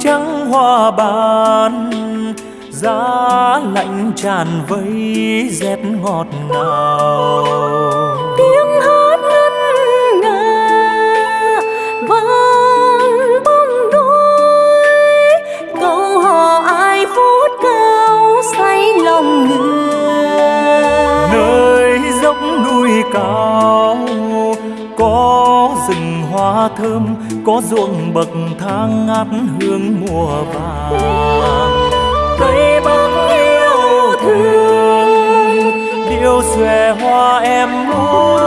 trắng hoa ban giá lạnh tràn vây rét ngọt ngào. Tiếng hát ngân nga vang bóng đôi. Câu hò ai phút cao say lòng người. Nơi dốc núi cao có rừng hoa thơm có ruộng bậc thang ngát hương mùa vàng. Cây bắc yêu thương điệu xòe hoa em múa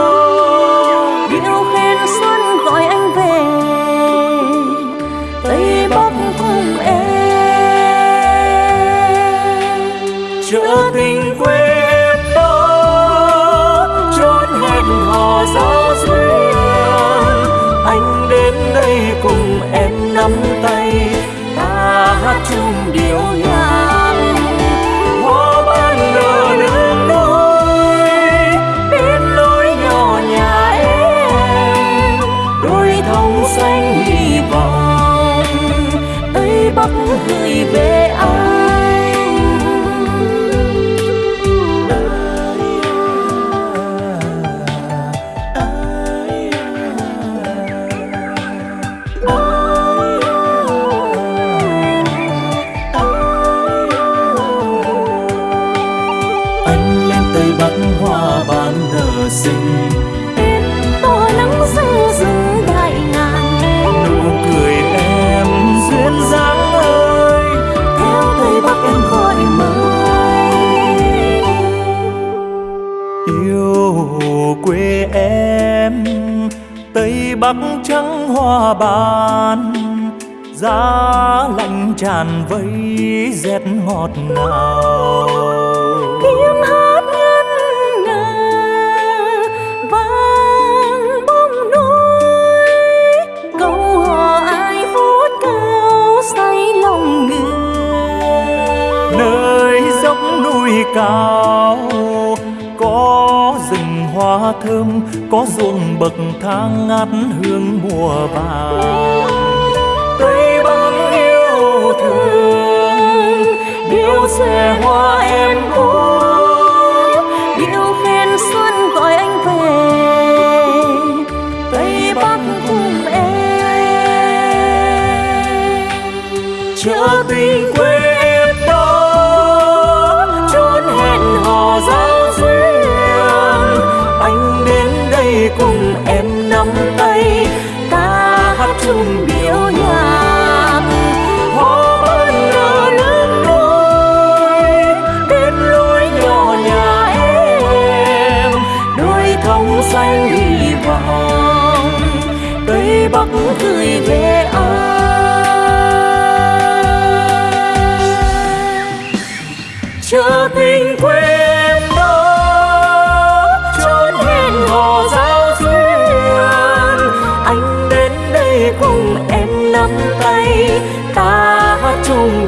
điệu khen xuân gọi anh về tây bắc cùng em. Chợ tình quê em đó chốn hẹn hò giao duyên đến đây cùng em nắm tay. Ta hát chung điệu nhạc. Hoa ban nở nương đôi đến lối nhỏ nhà em. Đôi thông xanh hy vọng. Tây bắc gửi về xinh em tỏ nắng rêu rừng đại ngàn. Nụ cười em duyên dáng ơi theo tây bắc em gọi mời yêu quê em tây bắc trắng hoa ban. Giá lạnh tràn vây rét ngọt ngào cao, có rừng hoa thơm, có ruộng bậc thang ngát hương mùa vàng. Tây bắc yêu thương, điêu xe hoa em ôi điêu khen xuân gọi anh về. Tây bắc cùng em, chợ tình quê chung điệu nhạc. Hoa ban nở lớn đôi đến lối nhỏ nhà em. Đôi thông xanh hy vọng tây bắc cười về ta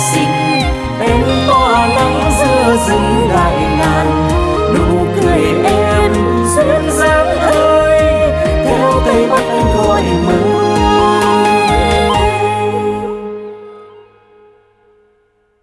xinh em tỏa nắng giữa rừng đại ngàn. Nụ